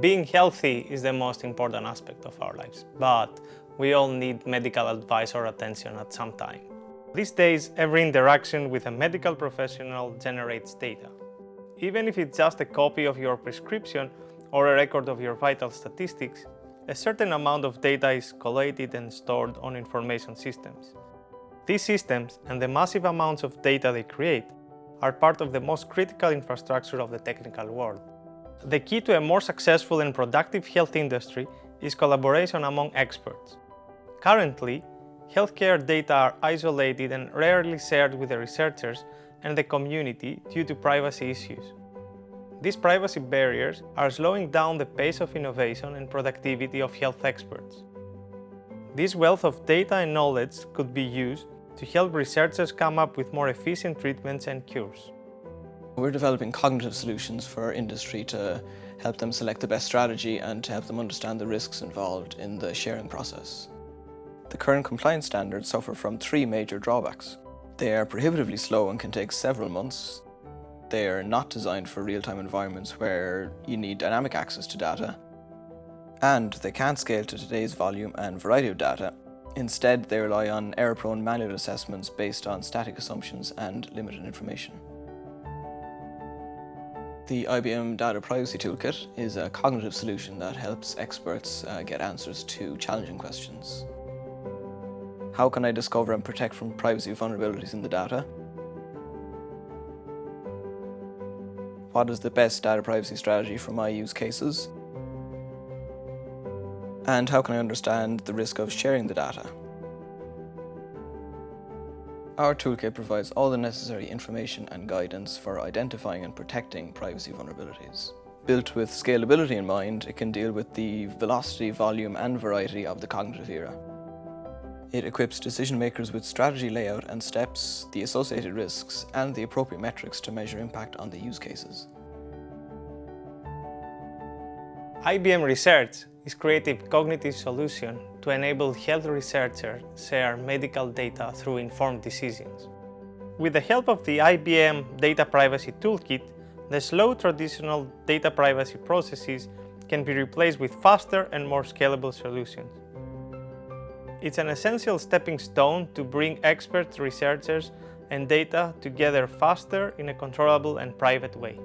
Being healthy is the most important aspect of our lives, but we all need medical advice or attention at some time. These days, every interaction with a medical professional generates data. Even if it's just a copy of your prescription or a record of your vital statistics, a certain amount of data is collated and stored on information systems. These systems and the massive amounts of data they create are part of the most critical infrastructure of the technical world. The key to a more successful and productive health industry is collaboration among experts. Currently, healthcare data are isolated and rarely shared with the researchers and the community due to privacy issues. These privacy barriers are slowing down the pace of innovation and productivity of health experts. This wealth of data and knowledge could be used to help researchers come up with more efficient treatments and cures. We're developing cognitive solutions for industry to help them select the best strategy and to help them understand the risks involved in the sharing process. The current compliance standards suffer from three major drawbacks. They are prohibitively slow and can take several months. They are not designed for real-time environments where you need dynamic access to data. And they can't scale to today's volume and variety of data, Instead, they rely on error-prone manual assessments based on static assumptions and limited information. The IBM Data Privacy Toolkit is a cognitive solution that helps experts uh, get answers to challenging questions. How can I discover and protect from privacy vulnerabilities in the data? What is the best data privacy strategy for my use cases? And how can I understand the risk of sharing the data? Our toolkit provides all the necessary information and guidance for identifying and protecting privacy vulnerabilities. Built with scalability in mind, it can deal with the velocity, volume and variety of the cognitive era. It equips decision makers with strategy layout and steps, the associated risks and the appropriate metrics to measure impact on the use cases. IBM Research is creative cognitive solution to enable health researchers share medical data through informed decisions. With the help of the IBM Data Privacy Toolkit, the slow traditional data privacy processes can be replaced with faster and more scalable solutions. It's an essential stepping stone to bring expert researchers and data together faster in a controllable and private way.